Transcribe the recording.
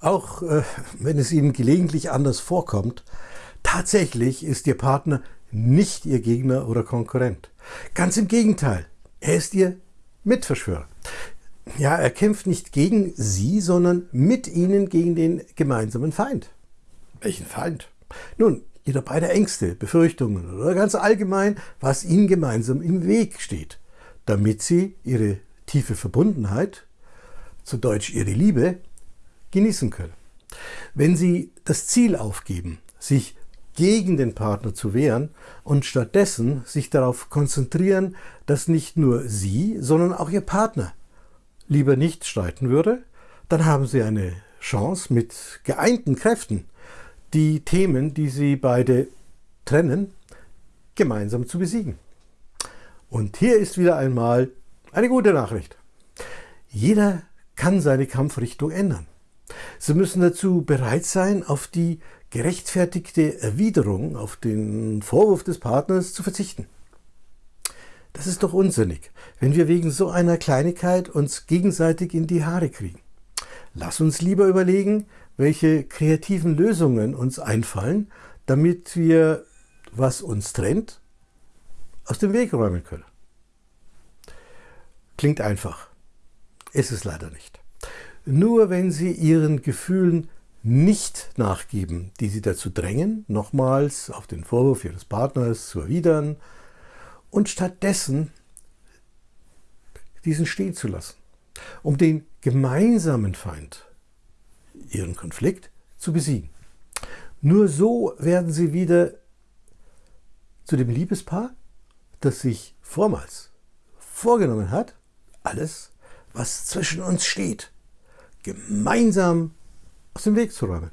Auch äh, wenn es Ihnen gelegentlich anders vorkommt, tatsächlich ist Ihr Partner nicht Ihr Gegner oder Konkurrent. Ganz im Gegenteil, er ist Ihr Mitverschwörer. Ja, er kämpft nicht gegen Sie, sondern mit Ihnen gegen den gemeinsamen Feind. Welchen Feind? Nun, Ihre beide Ängste, Befürchtungen oder ganz allgemein, was Ihnen gemeinsam im Weg steht, damit Sie Ihre tiefe Verbundenheit, zu Deutsch Ihre Liebe, genießen können. Wenn Sie das Ziel aufgeben, sich gegen den Partner zu wehren und stattdessen sich darauf konzentrieren, dass nicht nur Sie, sondern auch Ihr Partner lieber nicht streiten würde, dann haben Sie eine Chance mit geeinten Kräften, die Themen, die Sie beide trennen, gemeinsam zu besiegen. Und hier ist wieder einmal eine gute Nachricht. Jeder kann seine Kampfrichtung ändern. Sie müssen dazu bereit sein, auf die gerechtfertigte Erwiderung, auf den Vorwurf des Partners zu verzichten. Das ist doch unsinnig, wenn wir wegen so einer Kleinigkeit uns gegenseitig in die Haare kriegen. Lass uns lieber überlegen, welche kreativen Lösungen uns einfallen, damit wir, was uns trennt, aus dem Weg räumen können. Klingt einfach. Ist es leider nicht. Nur wenn Sie Ihren Gefühlen nicht nachgeben, die Sie dazu drängen, nochmals auf den Vorwurf Ihres Partners zu erwidern und stattdessen diesen stehen zu lassen, um den gemeinsamen Feind, Ihren Konflikt, zu besiegen. Nur so werden Sie wieder zu dem Liebespaar, das sich vormals vorgenommen hat, alles, was zwischen uns steht, gemeinsam aus dem Weg zu räumen.